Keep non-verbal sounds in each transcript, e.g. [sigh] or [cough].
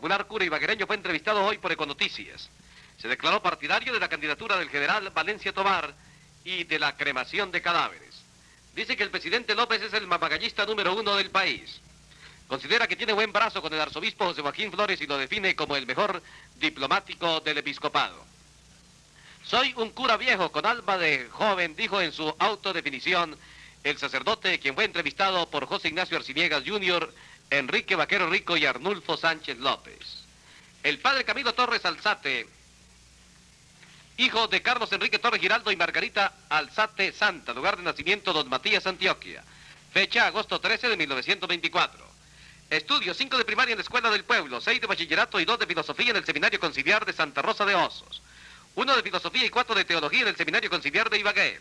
popular cura ibaguereño fue entrevistado hoy por Econoticias. Se declaró partidario de la candidatura del general Valencia Tomar y de la cremación de cadáveres. Dice que el presidente López es el mamagallista número uno del país. Considera que tiene buen brazo con el arzobispo José Joaquín Flores y lo define como el mejor diplomático del episcopado. Soy un cura viejo con alma de joven, dijo en su autodefinición el sacerdote quien fue entrevistado por José Ignacio Arciniegas Jr., Enrique Vaquero Rico y Arnulfo Sánchez López. El padre Camilo Torres Alzate, hijo de Carlos Enrique Torres Giraldo y Margarita Alzate Santa, lugar de nacimiento Don Matías Antioquia, fecha agosto 13 de 1924. Estudio 5 de primaria en la Escuela del Pueblo, 6 de bachillerato y 2 de filosofía en el Seminario Conciliar de Santa Rosa de Osos. 1 de filosofía y 4 de teología en el Seminario Conciliar de Ibagué.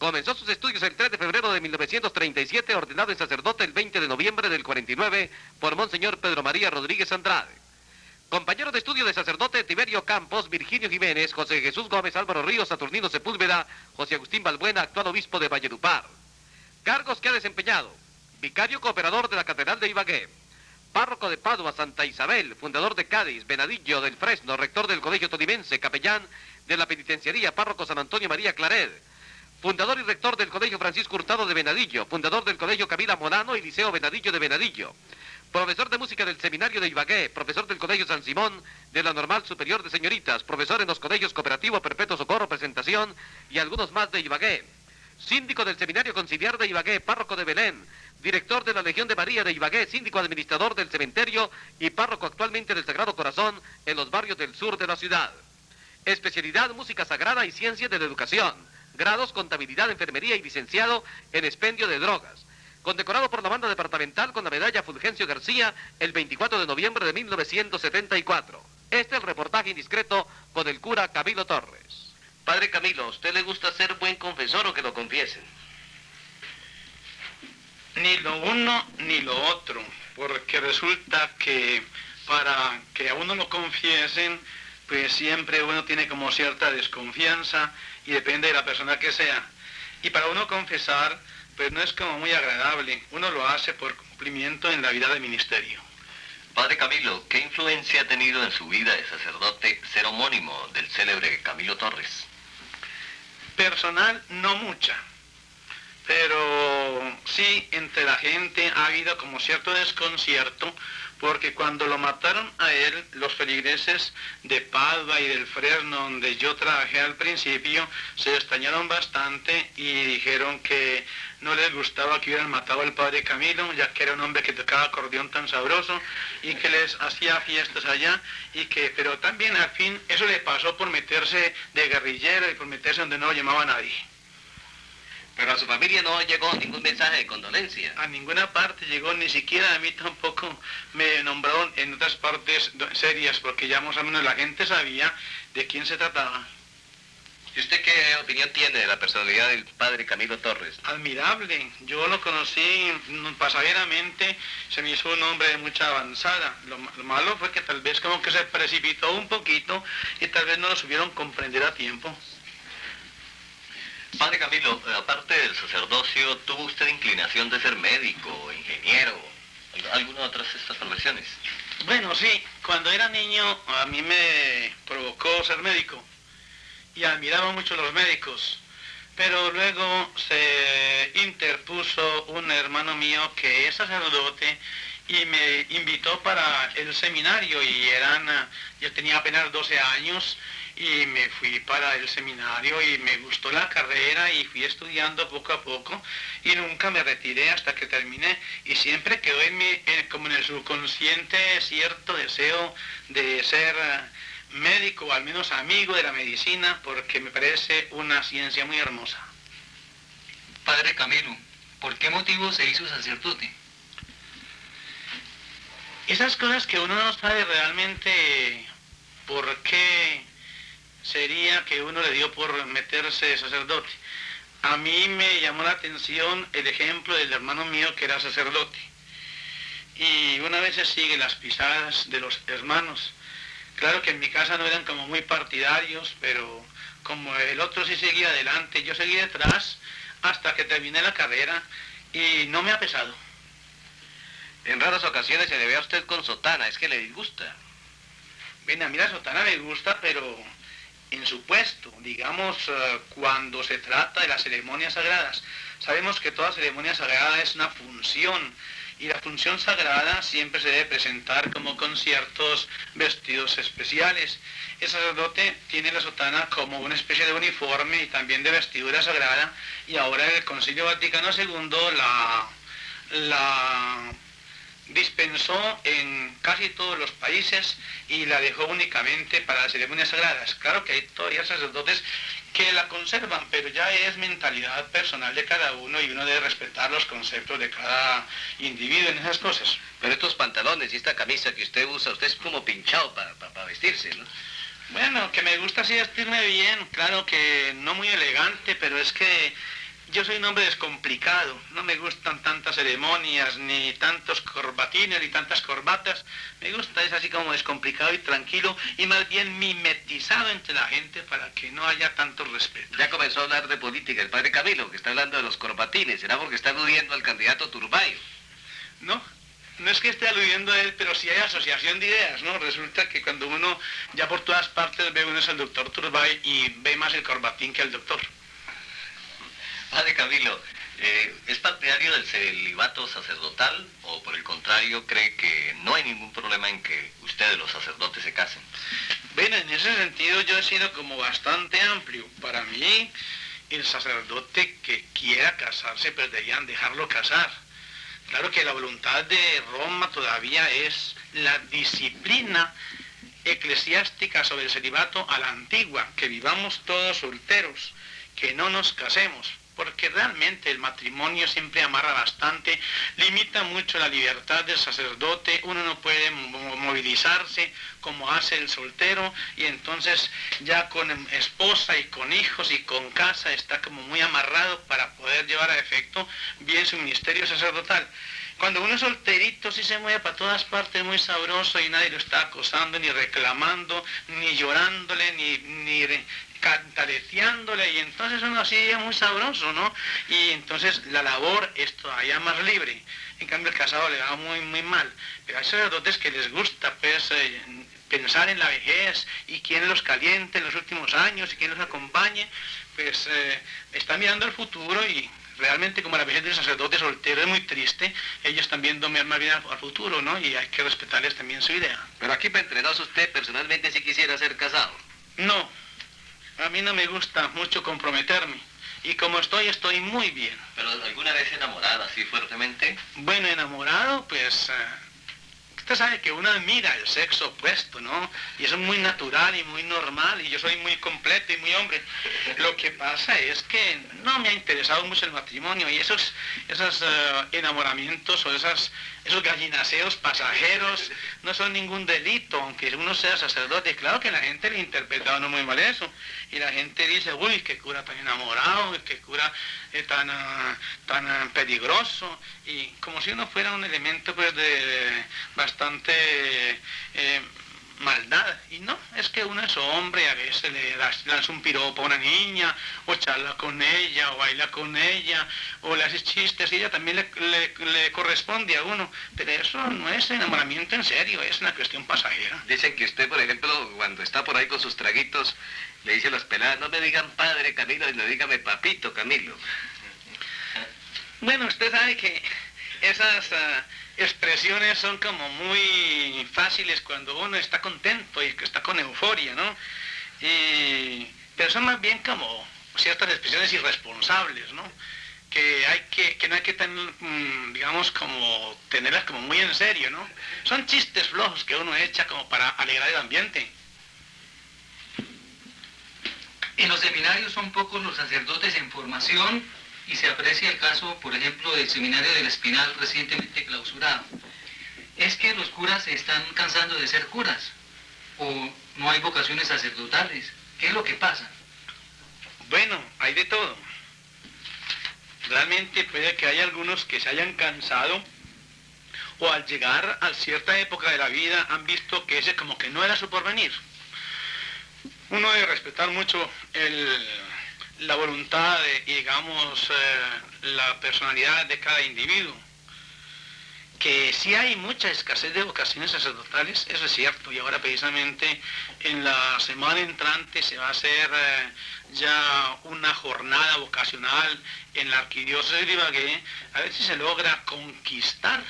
Comenzó sus estudios el 3 de febrero de 1937, ordenado en sacerdote el 20 de noviembre del 49 por Monseñor Pedro María Rodríguez Andrade. Compañero de estudio de sacerdote Tiberio Campos, Virginio Jiménez, José Jesús Gómez, Álvaro Ríos, Saturnino Sepúlveda, José Agustín Balbuena, actual obispo de Valledupar. Cargos que ha desempeñado. Vicario cooperador de la Catedral de Ibagué. Párroco de Padua, Santa Isabel, fundador de Cádiz, Venadillo del Fresno, rector del Colegio Todimense, capellán de la Penitenciaría, párroco San Antonio María Claret fundador y rector del Colegio Francisco Hurtado de Venadillo, fundador del Colegio Camila Morano y Liceo Venadillo de Venadillo, profesor de música del Seminario de Ibagué, profesor del Colegio San Simón, de la Normal Superior de Señoritas, profesor en los colegios Cooperativo Perpetuo Socorro Presentación y algunos más de Ibagué, síndico del Seminario Conciliar de Ibagué, párroco de Belén, director de la Legión de María de Ibagué, síndico administrador del cementerio y párroco actualmente del Sagrado Corazón en los barrios del sur de la ciudad. Especialidad Música Sagrada y Ciencias de la Educación grados Contabilidad, Enfermería y licenciado en Expendio de Drogas. Condecorado por la banda departamental con la medalla Fulgencio García el 24 de noviembre de 1974. Este es el reportaje indiscreto con el cura Camilo Torres. Padre Camilo, ¿a usted le gusta ser buen confesor o que lo confiesen? Ni lo uno ni lo otro, porque resulta que para que a uno lo confiesen, pues siempre uno tiene como cierta desconfianza y depende de la persona que sea. Y para uno confesar, pues no es como muy agradable. Uno lo hace por cumplimiento en la vida de ministerio. Padre Camilo, ¿qué influencia ha tenido en su vida de sacerdote ser homónimo del célebre Camilo Torres? Personal, no mucha. Pero sí, entre la gente ha habido como cierto desconcierto porque cuando lo mataron a él, los feligreses de Padua y del Fresno, donde yo trabajé al principio, se extrañaron bastante y dijeron que no les gustaba que hubieran matado al padre Camilo, ya que era un hombre que tocaba acordeón tan sabroso y que les hacía fiestas allá, y que, pero también al fin eso le pasó por meterse de guerrillero y por meterse donde no lo llamaba nadie. Pero a su familia no llegó ningún mensaje de condolencia. A ninguna parte llegó, ni siquiera a mí tampoco me nombraron en otras partes serias, porque ya más o menos la gente sabía de quién se trataba. ¿Y usted qué opinión tiene de la personalidad del padre Camilo Torres? Admirable. Yo lo conocí pasajeramente, se me hizo un hombre de mucha avanzada. Lo, lo, malo fue que tal vez como que se precipitó un poquito y tal vez no lo supieron comprender a tiempo. Padre Camilo, eh, aparte del sacerdocio, ¿tuvo usted inclinación de ser médico, ingeniero, alguna de otras estas profesiones? Bueno, sí. Cuando era niño a mí me provocó ser médico y admiraba mucho a los médicos. Pero luego se interpuso un hermano mío que es sacerdote y me invitó para el seminario y eran, yo tenía apenas 12 años y me fui para el seminario y me gustó la carrera y fui estudiando poco a poco y nunca me retiré hasta que terminé y siempre quedó en mi, como en el subconsciente cierto deseo de ser médico o al menos amigo de la medicina porque me parece una ciencia muy hermosa. Padre Camilo, ¿por qué motivo se hizo sacerdote? Esas cosas que uno no sabe realmente por qué sería que uno le dio por meterse sacerdote. A mí me llamó la atención el ejemplo del hermano mío que era sacerdote. Y una vez se sigue las pisadas de los hermanos. Claro que en mi casa no eran como muy partidarios, pero como el otro sí seguía adelante, yo seguí detrás hasta que terminé la carrera y no me ha pesado. En raras ocasiones se le ve a usted con sotana, es que le disgusta. Ven, a mí la sotana me gusta, pero en su puesto, digamos, eh, cuando se trata de las ceremonias sagradas. Sabemos que toda ceremonia sagrada es una función y la función sagrada siempre se debe presentar como con ciertos vestidos especiales. El sacerdote tiene la sotana como una especie de uniforme y también de vestidura sagrada y ahora el Concilio Vaticano II la, la dispensó en casi todos los países y la dejó únicamente para las ceremonias sagradas. Claro que hay todavía sacerdotes que la conservan, pero ya es mentalidad personal de cada uno y uno debe respetar los conceptos de cada individuo en esas cosas. Pero estos pantalones y esta camisa que usted usa, usted es como pinchado para vestirse, ¿no? Bueno, que me gusta así vestirme bien, claro que no muy elegante, pero es que yo soy un hombre descomplicado, no me gustan tantas ceremonias, ni tantos corbatines, ni tantas corbatas. Me gusta es así como descomplicado y tranquilo y más bien mimetizado entre la gente para que no haya tanto respeto. Ya comenzó a hablar de política el padre Camilo, que está hablando de los corbatines. ¿Será porque está aludiendo al candidato Turbayo? No, no es que esté aludiendo a él, pero sí hay asociación de ideas, ¿no? Resulta que cuando uno ya por todas partes ve uno es el doctor Turbay y ve más el corbatín que el doctor. Padre Camilo, eh, ¿es partidario del celibato sacerdotal o por el contrario cree que no hay ningún problema en que ustedes los sacerdotes se casen? Bueno, en ese sentido yo he sido como bastante amplio. Para mí, el sacerdote que quiera casarse, pues deberían dejarlo casar. Claro que la voluntad de Roma todavía es la disciplina eclesiástica sobre el celibato a la antigua, que vivamos todos solteros, que no nos casemos porque realmente el matrimonio siempre amarra bastante, limita mucho la libertad del sacerdote, uno no puede movilizarse como hace el soltero y entonces ya con esposa y con hijos y con casa está como muy amarrado para poder llevar a efecto bien su ministerio sacerdotal. Cuando uno es solterito sí se mueve para todas partes muy sabroso y nadie lo está acosando, ni reclamando, ni llorándole, ni, ni cantareciándole y entonces uno así es muy sabroso, ¿no? Y entonces la labor es todavía más libre. En cambio el casado le va muy, muy mal. Pero hay sacerdotes que les gusta pues, eh, pensar en la vejez y quién los caliente en los últimos años y quién los acompañe, pues eh, están mirando al futuro y realmente como la vejez del sacerdote soltero es muy triste, ellos también viendo más bien al, futuro, ¿no? Y hay que respetarles también su idea. Pero aquí para entrenados usted personalmente si quisiera ser casado. No, a mí no me gusta mucho comprometerme. Y como estoy, estoy muy bien. ¿Pero alguna vez enamorada así fuertemente? Bueno, enamorado, pues... Eh, usted sabe que uno admira el sexo opuesto, ¿no? Y eso es muy natural y muy normal, y yo soy muy completo y muy hombre. Lo que pasa es que no me ha interesado mucho el matrimonio y esos, esos eh, enamoramientos o esas esos gallinaseos pasajeros no son ningún delito, aunque uno sea sacerdote. Claro que la gente le interpreta no muy mal eso. Y la gente dice, uy, qué cura tan enamorado, qué cura eh, tan, ah, tan ah, peligroso. Y como si uno fuera un elemento pues de bastante... Eh, maldad. Y no, es que uno es hombre, a veces le lanza un piropo a una niña, o charla con ella, o baila con ella, o le hace chistes, y ella también le, corresponde a uno. Pero eso no es enamoramiento en serio, es una cuestión pasajera. Dicen que usted, por ejemplo, cuando está por ahí con sus traguitos, le dice a las peladas, no me digan padre Camilo, sino dígame papito Camilo. Bueno, usted sabe que esas... Ah, expresiones son como muy fáciles cuando uno está contento y que está con euforia, ¿no? pero son más bien como ciertas expresiones irresponsables, ¿no? Que, no hay que mm, digamos, como tenerlas como muy en serio, ¿no? Son chistes flojos que uno echa como para alegrar el ambiente. En los seminarios son pocos los sacerdotes en formación y se aprecia el caso, por ejemplo, del seminario del Espinal recientemente clausurado. Es que los curas se están cansando de ser curas o no hay vocaciones sacerdotales. ¿Qué es lo que pasa? Bueno, hay de todo. Realmente puede que haya algunos que se hayan cansado o al llegar a cierta época de la vida han visto que ese como que no era su porvenir. Uno debe respetar mucho el, la voluntad y digamos eh, la personalidad de cada individuo. que sí hay mucha escasez de vocaciones sacerdotales, eso es cierto, y ahora precisamente en la semana entrante se va a hacer eh, ya una jornada vocacional en la arquidiócesis de Ibagué, a ver si se logra conquistar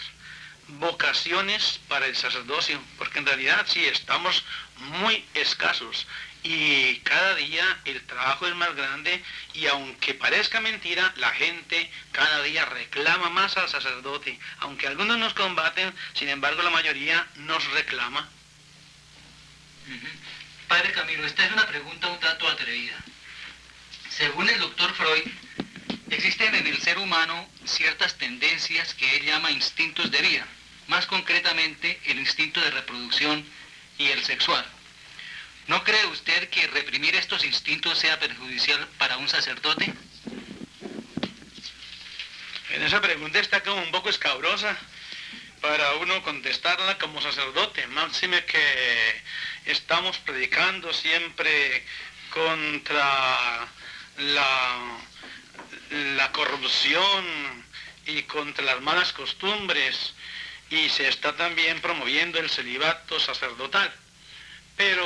vocaciones para el sacerdocio, porque en realidad sí estamos muy escasos y cada día el trabajo es más grande y aunque parezca mentira, la gente cada día reclama más al sacerdote. Aunque algunos nos combaten, sin embargo la mayoría nos reclama. Padre Camilo, esta es una pregunta un tanto atrevida. Según el doctor Freud, existen en el ser humano ciertas tendencias que él llama instintos de vida, más concretamente el instinto de reproducción y el sexual. ¿No cree usted que reprimir estos instintos sea perjudicial para un sacerdote? En esa pregunta está como un poco escabrosa para uno contestarla como sacerdote. Máxime que estamos predicando siempre contra la, la corrupción y contra las malas costumbres y se está también promoviendo el celibato sacerdotal. Pero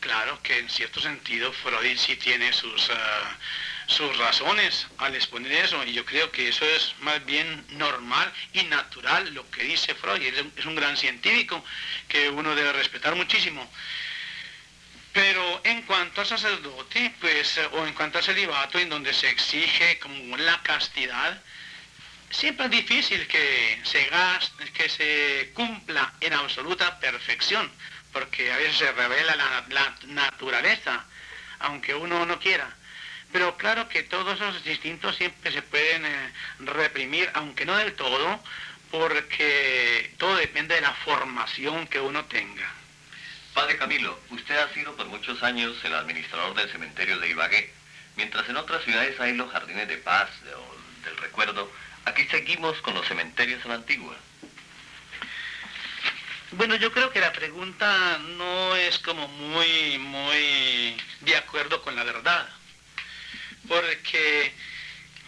claro que en cierto sentido Freud sí tiene sus, ah, sus razones al exponer eso, y yo creo que eso es más bien normal y natural lo que dice Freud, es un gran científico que uno debe respetar muchísimo. Pero en cuanto al sacerdote, pues, o en cuanto al celibato, en donde se exige como la castidad, siempre es difícil que se, gaste, que se cumpla en absoluta perfección porque a veces se revela la, naturaleza, aunque uno no quiera. Pero claro que todos esos instintos siempre se pueden eh, reprimir, aunque no del todo, porque todo depende de la formación que uno tenga. Padre Camilo, usted ha sido por muchos años el administrador del cementerio de Ibagué. Mientras en otras ciudades hay los jardines de paz o del recuerdo, aquí seguimos con los cementerios a la antigua. Bueno, yo creo que la pregunta no es como muy, muy de acuerdo con la verdad, porque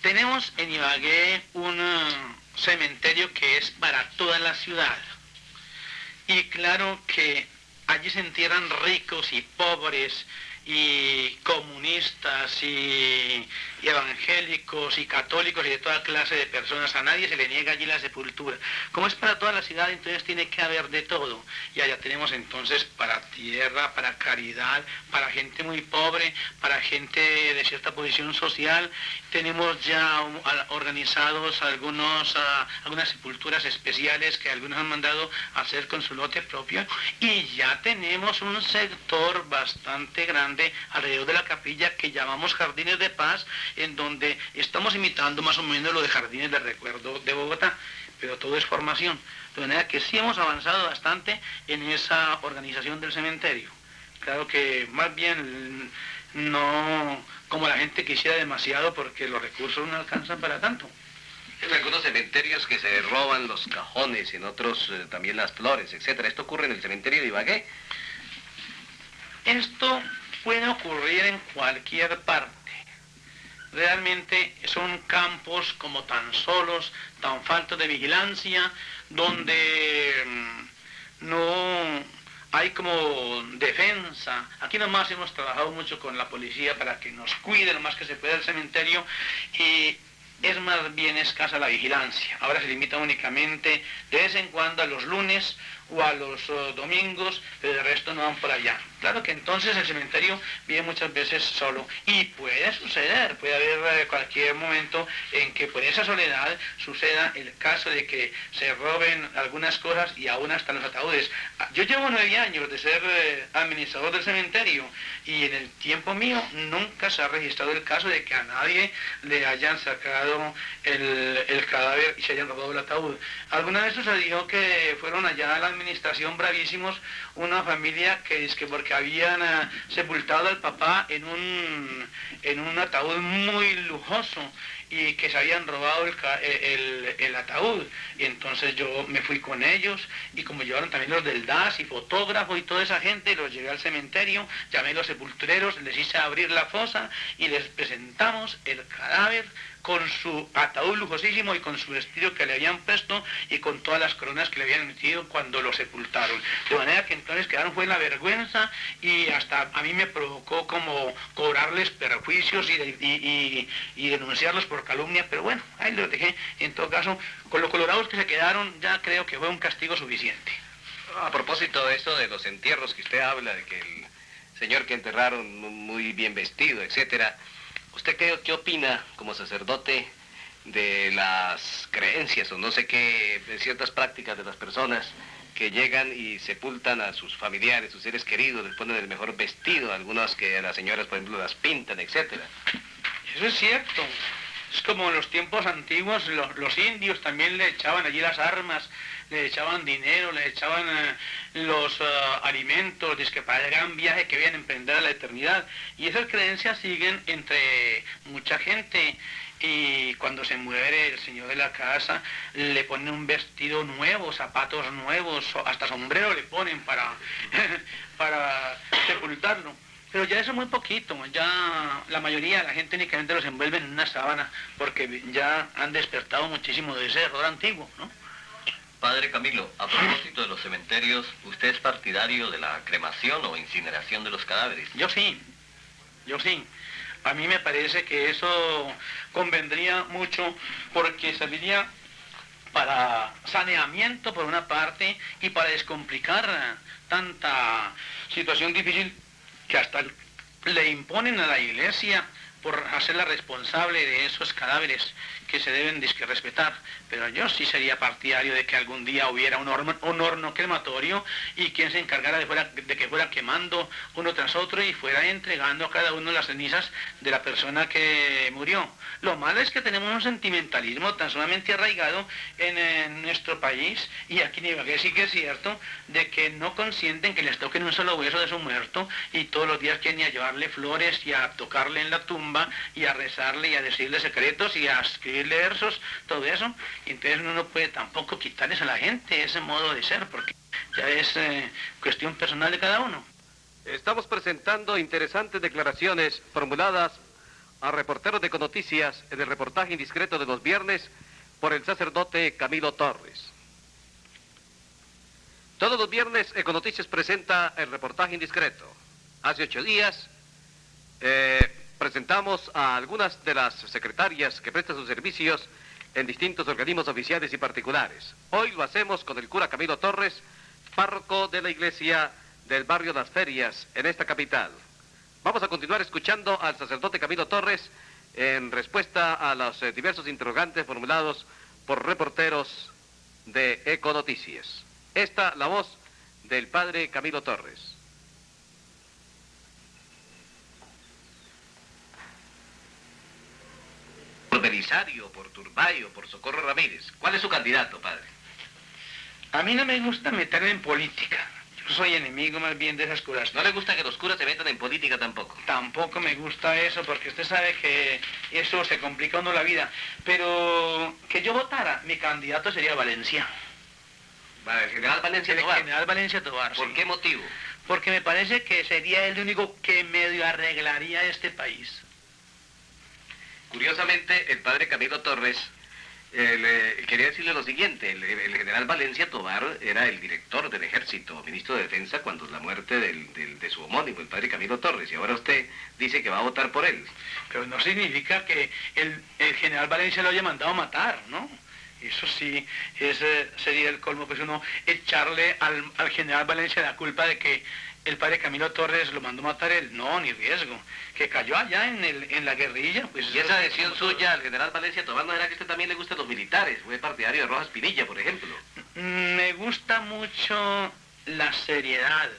tenemos en Ibagué un cementerio que es para toda la ciudad. Y claro que allí se entierran ricos y pobres, y comunistas y, evangélicos y católicos y de toda clase de personas. A nadie se le niega allí la sepultura. Como es para toda la ciudad, entonces tiene que haber de todo. Y allá tenemos entonces para tierra, para caridad, para gente muy pobre, para gente de cierta posición social. Tenemos ya organizados algunos, algunas sepulturas especiales que algunos han mandado hacer con su lote propio. Y ya tenemos un sector bastante grande alrededor de la capilla que llamamos Jardines de Paz, en donde estamos imitando más o menos lo de Jardines de Recuerdo de Bogotá, pero todo es formación. De manera que sí hemos avanzado bastante en esa organización del cementerio. Claro que más bien no como la gente quisiera demasiado porque los recursos no alcanzan para tanto. En algunos cementerios que se roban los cajones, en otros eh, también las flores, etc. ¿Esto ocurre en el cementerio de Ibagué? Esto puede ocurrir en cualquier parte. Realmente son campos como tan solos, tan faltos de vigilancia, donde mm, no hay como defensa. Aquí nomás hemos trabajado mucho con la policía para que nos cuide lo más que se pueda el cementerio y es más bien escasa la vigilancia. Ahora se limita únicamente de vez en cuando a los lunes o a los oh, domingos, pero el resto no van por allá. Claro que entonces el cementerio vive muchas veces solo y puede suceder, puede haber eh, cualquier momento en que por esa soledad suceda el caso de que se roben algunas cosas y aún hasta los ataúdes. Yo llevo nueve años de ser eh, administrador del cementerio y en el tiempo mío nunca se ha registrado el caso de que a nadie le hayan sacado el, el cadáver y se hayan robado el ataúd. Alguna vez sucedió que fueron allá a la administración bravísimos una familia que es que porque habían eh, sepultado al papá en un, en un ataúd muy lujoso y que se habían robado el, ataúd. Y entonces yo me fui con ellos y como llevaron también los del DAS y fotógrafos y toda esa gente, los llevé al cementerio, llamé a los sepultureros, les hice abrir la fosa y les presentamos el cadáver con su ataúd lujosísimo y con su vestido que le habían puesto y con todas las coronas que le habían metido cuando lo sepultaron. De manera que entonces quedaron fue la vergüenza y hasta a mí me provocó como cobrarles perjuicios y, y, denunciarlos por calumnia, pero bueno, ahí lo dejé. En todo caso, con los colorados que se quedaron ya creo que fue un castigo suficiente. A propósito de eso, de los entierros que usted habla, de que el señor que enterraron muy bien vestido, etcétera, ¿Usted qué, opina como sacerdote de las creencias o no sé qué, de ciertas prácticas de las personas que llegan y sepultan a sus familiares, sus seres queridos, les ponen el mejor vestido, algunas que a las señoras, por ejemplo, las pintan, etcétera? Eso es cierto. Es como en los tiempos antiguos, los, indios también le echaban allí las armas, le echaban dinero, le echaban eh, los uh, alimentos, que para el gran viaje que vienen a emprender a la eternidad. Y esas creencias siguen entre mucha gente. Y cuando se muere el señor de la casa, le ponen un vestido nuevo, zapatos nuevos, hasta sombrero le ponen para, [laughs] para sepultarlo. Pero ya eso es muy poquito, ya la mayoría de la gente únicamente los envuelve en una sábana, porque ya han despertado muchísimo de ese error antiguo, ¿no? Padre Camilo, a propósito de los cementerios, ¿usted es partidario de la cremación o incineración de los cadáveres? Yo sí, yo sí. A mí me parece que eso convendría mucho porque serviría para saneamiento por una parte y para descomplicar tanta situación difícil que hasta le imponen a la iglesia por hacerla responsable de esos cadáveres que se deben respetar, pero yo sí sería partidario de que algún día hubiera un horno, un horno crematorio y quien se encargara de, que fuera quemando uno tras otro y fuera entregando a cada uno las cenizas de la persona que murió. Lo malo es que tenemos un sentimentalismo tan sumamente arraigado en, nuestro país y aquí en Ibagué sí que es cierto de que no consienten que les toquen un solo hueso de su muerto y todos los días quieren ir a llevarle flores y a tocarle en la tumba y a rezarle y a decirle secretos y a escribir versos, todo eso, y entonces uno no puede tampoco quitarles a la gente ese modo de ser, porque ya es eh, cuestión personal de cada uno. Estamos presentando interesantes declaraciones formuladas a reporteros de Conoticias en el reportaje indiscreto de los viernes por el sacerdote Camilo Torres. Todos los viernes Econoticias presenta el reportaje indiscreto. Hace ocho días eh, presentamos a algunas de las secretarias que prestan sus servicios en distintos organismos oficiales y particulares. Hoy lo hacemos con el cura Camilo Torres, párroco de la iglesia del barrio Las Ferias en esta capital. Vamos a continuar escuchando al sacerdote Camilo Torres en respuesta a los eh, diversos interrogantes formulados por reporteros de Econoticias. Esta la voz del padre Camilo Torres. Belisario, por Turbayo, por Socorro Ramírez. ¿Cuál es su candidato, padre? A mí no me gusta meterme en política. Yo soy enemigo más bien de esas curas. ¿No le gusta que los curas se metan en política tampoco? Tampoco me gusta eso, porque usted sabe que eso se complica uno la vida. Pero que yo votara, mi candidato sería Valencia. el general Valencia Tobar. El general Valencia Tobar, ¿Por qué motivo? Porque me parece que sería el único que medio arreglaría este país. Curiosamente, el padre Camilo Torres eh, quería decirle lo siguiente, el, general Valencia Tobar era el director del ejército, ministro de defensa, cuando la muerte de su homónimo, el padre Camilo Torres, y ahora usted dice que va a votar por él. Pero no significa que el, general Valencia lo haya mandado a matar, ¿no? Eso sí, ese sería el colmo, pues uno echarle al, al general Valencia la culpa de que el padre Camilo Torres lo mandó matar él. No, ni riesgo. Que cayó allá en, el, en la guerrilla. Pues y esa adhesión suya al general Valencia Tomás no era que usted también le gustan los militares. Fue partidario de Rojas Pinilla, por ejemplo. Me gusta mucho la seriedad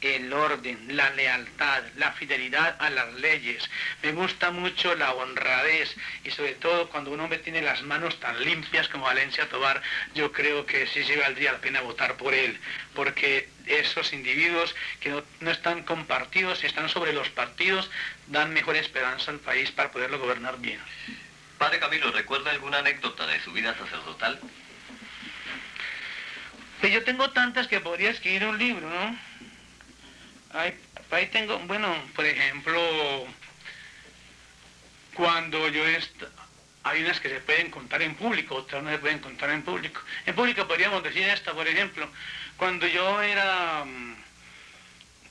el orden, la lealtad, la fidelidad a las leyes. Me gusta mucho la honradez y sobre todo cuando un hombre tiene las manos tan limpias como Valencia Tobar, yo creo que sí se valdría la pena votar por él, porque esos individuos que no, no están compartidos, están sobre los partidos, dan mejor esperanza al país para poderlo gobernar bien. Padre Camilo, ¿recuerda alguna anécdota de su vida sacerdotal? Pues yo tengo tantas que podría escribir un libro, ¿no? Ahí, ahí tengo, bueno, por ejemplo, cuando yo hay unas que se pueden contar en público, otras no se pueden contar en público. En público podríamos decir esta, por ejemplo, cuando yo era um,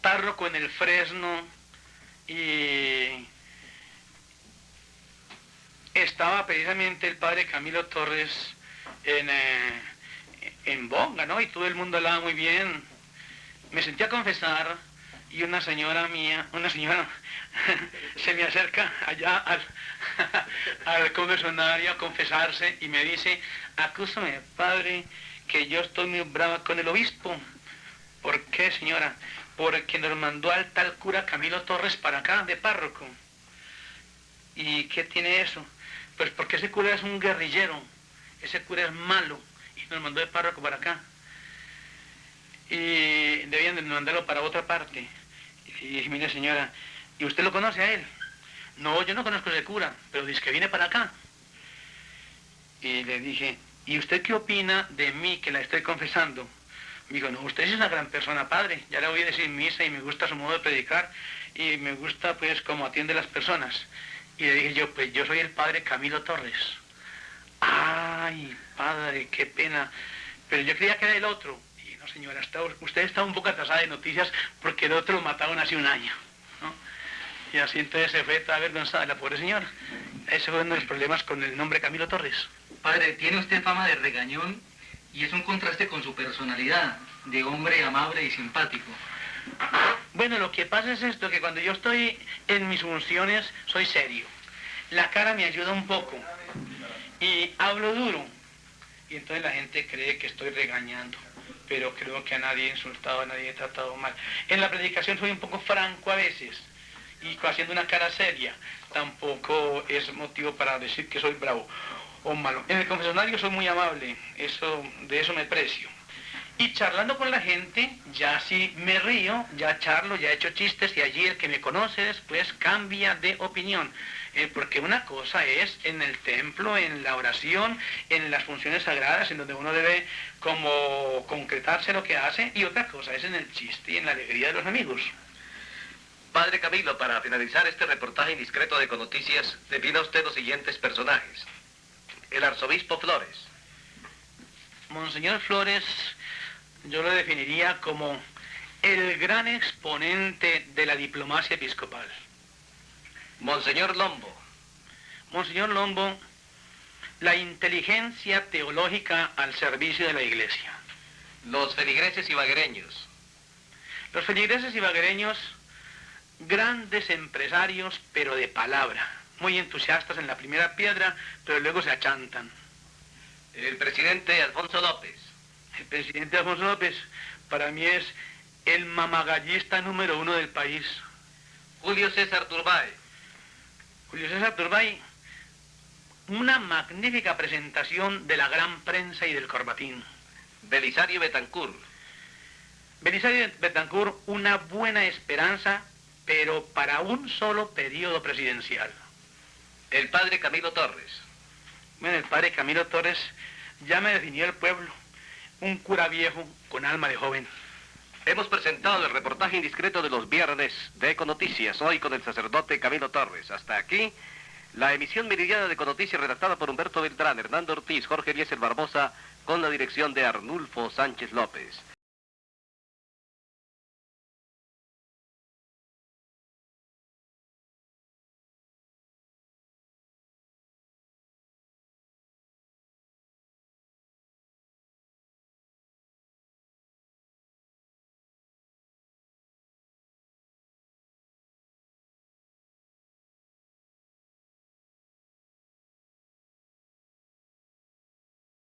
párroco en el Fresno y estaba precisamente el padre Camilo Torres en, eh, en Bonga, ¿no? Y todo el mundo hablaba muy bien. Me sentí a confesar y una señora mía, una señora [laughs] se me acerca allá al, [laughs] al a confesarse y me dice, acúsame, padre, que yo estoy muy brava con el obispo. ¿Por qué, señora? Porque nos mandó al tal cura Camilo Torres para acá, de párroco. ¿Y qué tiene eso? Pues porque ese cura es un guerrillero, ese cura es malo, y nos mandó de párroco para acá. Y debían de mandarlo para otra parte. Y mire señora, ¿y usted lo conoce a él? No, yo no conozco ese cura, pero dice que viene para acá. Y le dije, ¿y usted qué opina de mí que la estoy confesando? Me dijo, no, usted es una gran persona, padre. Ya le voy a decir misa y me gusta su modo de predicar y me gusta pues cómo atiende las personas. Y le dije yo, pues yo soy el padre Camilo Torres. Ay, padre, qué pena. Pero yo creía que era el otro. No, señora, está, usted está un poco atrasada de noticias porque el otro lo mataron hace un año. Y así entonces se fue toda avergonzada la pobre señora. Ese fue uno de los problemas con el nombre Camilo Torres. Padre, tiene usted fama de regañón y es un contraste con su personalidad, de hombre amable y simpático. Bueno, lo que pasa es esto, que cuando yo estoy en mis funciones soy serio. La cara me ayuda un poco y hablo duro. Y entonces la gente cree que estoy regañando, pero creo que a nadie he insultado, a nadie he tratado mal. En la predicación soy un poco franco a veces y haciendo una cara seria. Tampoco es motivo para decir que soy bravo o malo. En el confesionario soy muy amable, eso, de eso me precio. Y charlando con la gente, ya sí me río, ya charlo, ya he hecho chistes y allí el que me conoce después cambia de opinión. Eh, porque una cosa es en el templo, en la oración, en las funciones sagradas, en donde uno debe como concretarse lo que hace, y otra cosa es en el chiste y en la alegría de los amigos. Padre Camilo, para finalizar este reportaje indiscreto de Conoticias, defina usted los siguientes personajes. El arzobispo Flores. Monseñor Flores yo lo definiría como el gran exponente de la diplomacia episcopal. Monseñor Lombo. Monseñor Lombo, la inteligencia teológica al servicio de la iglesia. Los feligreses ibaguereños. Los feligreses ibaguereños, grandes empresarios, pero de palabra. Muy entusiastas en la primera piedra, pero luego se achantan. El presidente Alfonso López. El presidente Alfonso López para mí es el mamagallista número uno del país. Julio César Turbay. Julio César Turbay, una magnífica presentación de la gran prensa y del corbatín. Belisario Betancourt. Belisario Betancourt, una buena esperanza, pero para un solo periodo presidencial. El padre Camilo Torres. Bueno, el padre Camilo Torres ya me definió el pueblo un cura viejo con alma de joven. Hemos presentado el reportaje indiscreto de los viernes de Econoticias, hoy con el sacerdote Camilo Torres. Hasta aquí, la emisión meridiana de Econoticias redactada por Humberto Beltrán, Hernando Ortiz, Jorge Eliezer Barbosa, con la dirección de Arnulfo Sánchez López.